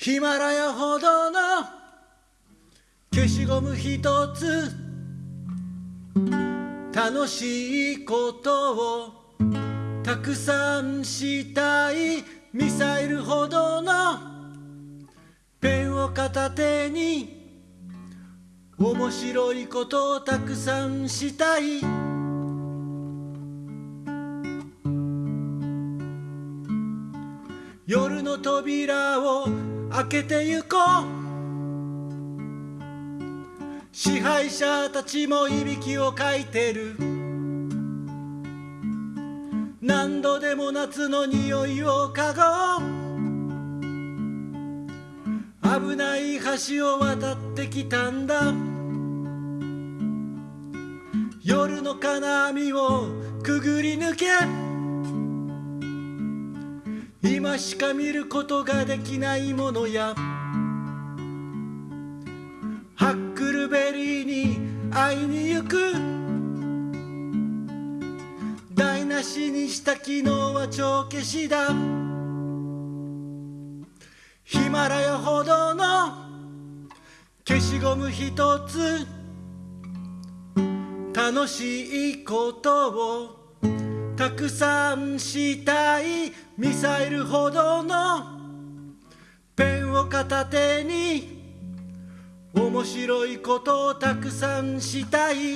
ヒマラヤほどの消しゴム一つ楽しいことをたくさんしたいミサイルほどのペンを片手に面白いことをたくさんしたい。夜の扉を開けてゆこう。支配者たちもいびきをかいてる。何度でも夏の匂いを嗅ごう。危ない橋を渡ってきたんだ。夜の金網をくぐり抜け。今しか見ることができないものやハックルベリーに会いに行く。台無しにした昨日は帳消しだ。ヒマラヤほどの消しゴム一つ楽しいことを。たくさんしたいミサイルほどのペンを片手に面白いことをたくさんしたい。